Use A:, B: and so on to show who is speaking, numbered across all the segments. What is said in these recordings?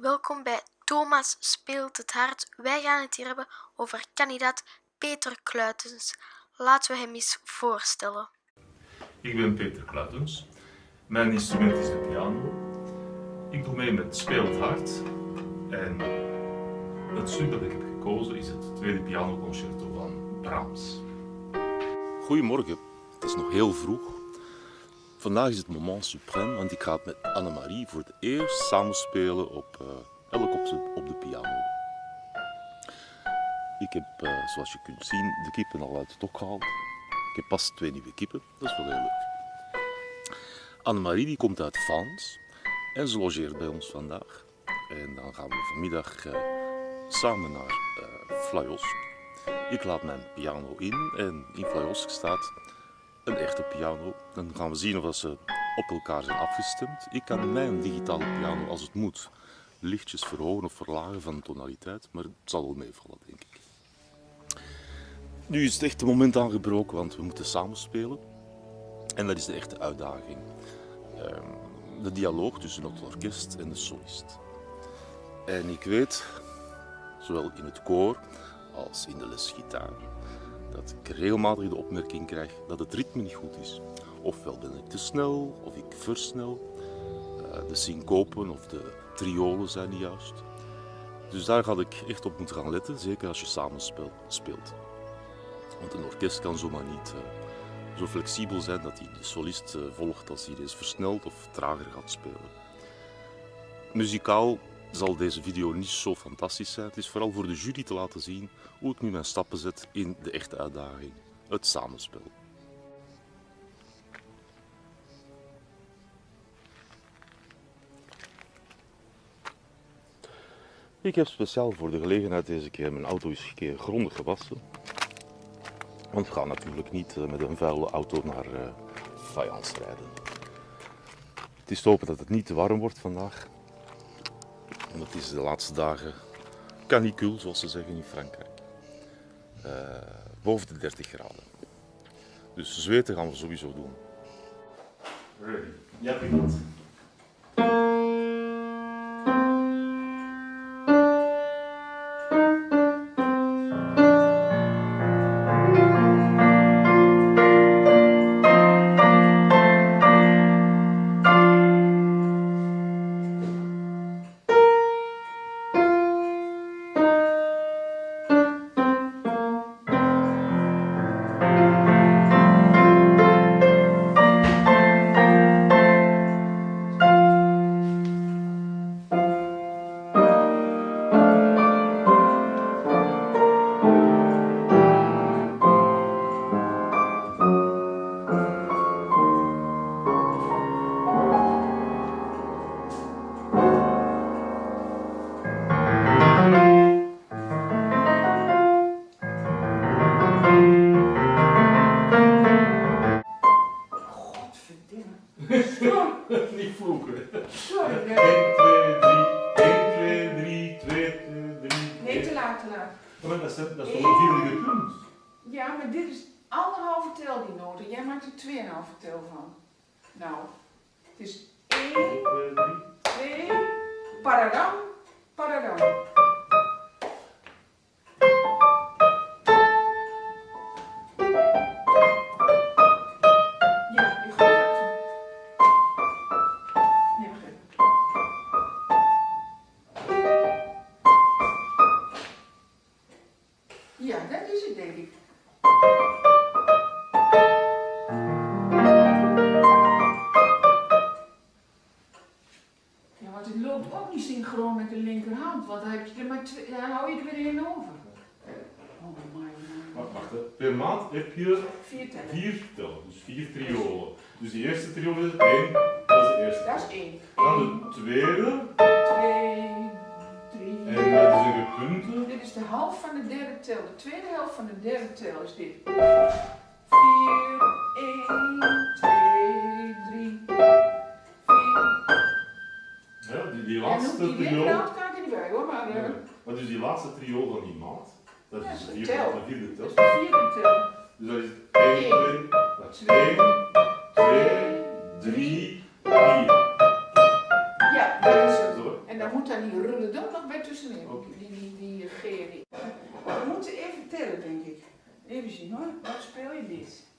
A: Welkom bij Thomas speelt het hart. Wij gaan het hier hebben over kandidaat Peter Kluitens. Laten we hem eens voorstellen.
B: Ik ben Peter Kluitens. Mijn instrument is de piano. Ik doe mee met Speel het Hart. En het stuk dat ik heb gekozen is het tweede pianoconcerto van Brahms.
C: Goedemorgen, het is nog heel vroeg. Vandaag is het moment suprême, want ik ga met Annemarie voor het eerst samenspelen op, uh, elk op, op, de piano. Ik heb, uh, zoals je kunt zien, de kippen al uit het hok gehaald. Ik heb pas twee nieuwe kippen, dat is wel heel leuk. Annemarie die komt uit Vaans en ze logeert bij ons vandaag. En dan gaan we vanmiddag uh, samen naar Flajos. Ik laat mijn piano in en in Flajos staat een echte piano. Dan gaan we zien of ze op elkaar zijn afgestemd. Ik kan mijn digitale piano als het moet lichtjes verhogen of verlagen van de tonaliteit, maar het zal wel meevallen denk ik. Nu is het echte moment aangebroken, want we moeten samenspelen. En dat is de echte uitdaging. Ehm, de dialoog tussen het orkest en de solist. En ik weet, zowel in het koor als in de les gitaar, dat ik regelmatig de opmerking krijg dat het ritme niet goed is. Ofwel ben ik te snel, of ik versnel. Uh, de syncopen of de triolen zijn niet juist. Dus daar ga ik echt op moeten gaan letten, zeker als je samen speelt. Want een orkest kan zomaar niet uh, zo flexibel zijn dat hij de solist uh, volgt als hij eens versnelt of trager gaat spelen. Muzikaal zal deze video niet zo fantastisch zijn. Het is vooral voor de jury te laten zien hoe ik nu mijn stappen zet in de echte uitdaging, het samenspel. Ik heb speciaal voor de gelegenheid deze keer mijn auto eens een keer grondig gewassen. Want we gaan natuurlijk niet eh, met een vuile auto naar uh, Fayence rijden. Het is te hopen dat het niet te warm wordt vandaag. En dat is de laatste dagen canicule, zoals ze zeggen in Frankrijk. Uh, boven de 30 graden. Dus zweten gaan we sowieso doen.
B: Ready. Ja, prima.
D: Laat.
B: Maar dat is, dat is toch een punt?
D: Ja, maar dit is anderhalve tel die noten. Jij maakt er tweeënhalve tel van. Nou, het is 1, 2, paradam, paradam. Want het loopt ook niet synchroon met de linkerhand, want dan, heb je er maar twee, dan hou je er weer één over. Oh my, my.
B: Wacht, wacht. Per maand heb je
D: Vier tellen.
B: vier tellen, dus vier triolen. Dus die eerste triool is één, dat is de eerste.
D: Dat is één.
B: Dan de tweede,
D: twee, drie.
B: en dat is een gepunte.
D: Dit is de helft van de derde tel. De tweede helft van de derde tel is dit. 4, 1, 2, 3, 4.
B: Ja, die, die laatste
D: die linkerhand kan ik er niet bij hoor, maar uh,
B: Ja. Maar dus die laatste triool van die maat, dat is de vierde,
D: tel.
B: de vierde tel.
D: dat is de vierde tel.
B: Dus dat is 1, 2, dat is 1, 2, 3, 4.
D: Ja, dat is het.
B: Zo.
D: En dan moet daar die rullen dan nog bij tussenin.
C: Oké.
D: Die, die, die die. We moeten even tellen, denk ik. Even zien hoor. Wat speel je dit?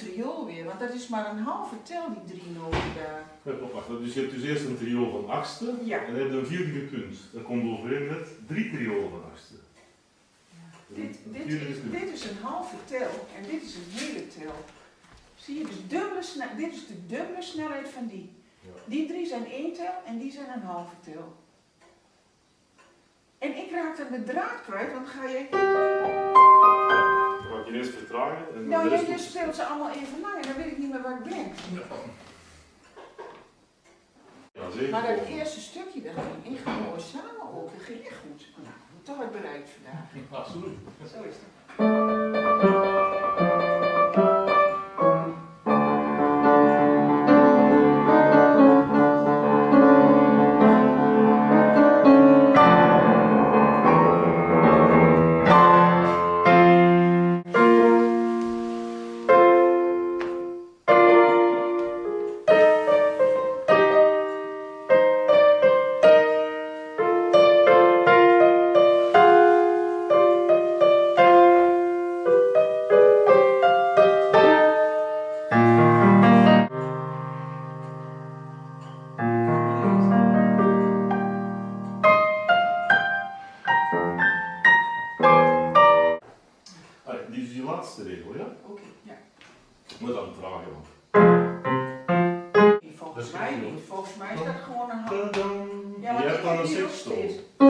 D: Triool weer, want dat is maar een halve tel, die drie noten daar.
C: Ja, klopt, wacht. Dus je hebt dus eerst een trio van achtste.
D: Ja.
C: En dan heb je een vierde gekund. Dat komt overeen met drie triolen van achtste.
D: Dit, dit, is, dit is een halve tel en dit is een hele tel. Zie je, dus dubbele dit is de dubbele snelheid van die.
C: Ja.
D: Die drie zijn één tel en die zijn een halve tel. En ik raak dan de draad kwijt, want ga je...
C: Ik je eerst vertragen. En
D: Nou, jij
C: rest
D: speelt ze allemaal even lang en dan weet ik niet meer waar ik ben.
C: Ja, zeker.
D: Maar dat eerste stukje, dat ging echt mooi samen ook. Dat ging echt goed. Nou, toch wat bereikt vandaag.
C: Absoluut.
D: Zo is het.
C: Laatste regel, ja?
D: Oké, ja.
C: Moet dan man.
D: Nee, Volgens mij niet. Volgens mij is dat gewoon een want
C: je hebt dan een sextoon.